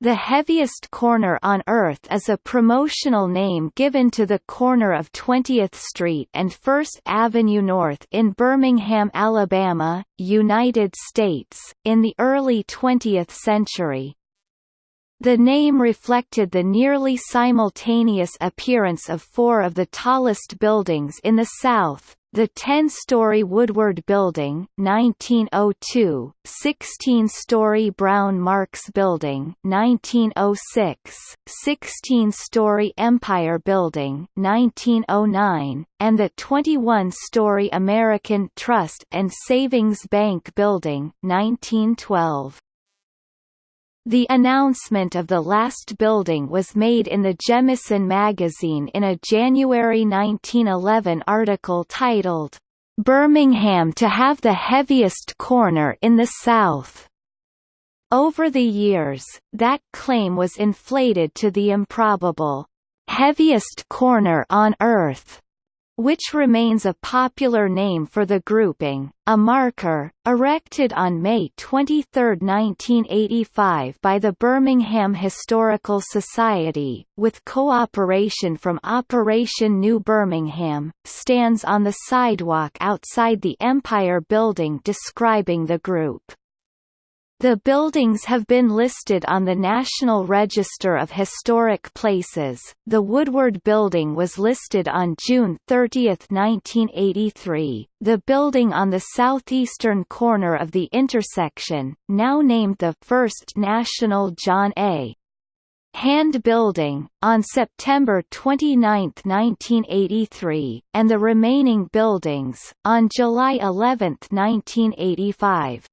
The heaviest corner on Earth is a promotional name given to the corner of 20th Street and 1st Avenue North in Birmingham, Alabama, United States, in the early 20th century. The name reflected the nearly simultaneous appearance of four of the tallest buildings in the South, the 10-story Woodward Building 1902, 16-story Brown Marx Building 1906, 16-story Empire Building 1909, and the 21-story American Trust and Savings Bank Building 1912. The announcement of the last building was made in the Jemison magazine in a January 1911 article titled, "'Birmingham to have the heaviest corner in the South'". Over the years, that claim was inflated to the improbable, "'heaviest corner on Earth' which remains a popular name for the grouping, a marker, erected on May 23, 1985 by the Birmingham Historical Society, with cooperation from Operation New Birmingham, stands on the sidewalk outside the Empire Building describing the group. The buildings have been listed on the National Register of Historic Places. The Woodward Building was listed on June 30, 1983. The building on the southeastern corner of the intersection, now named the First National John A. Hand Building, on September 29, 1983, and the remaining buildings, on July 11, 1985.